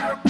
Bye.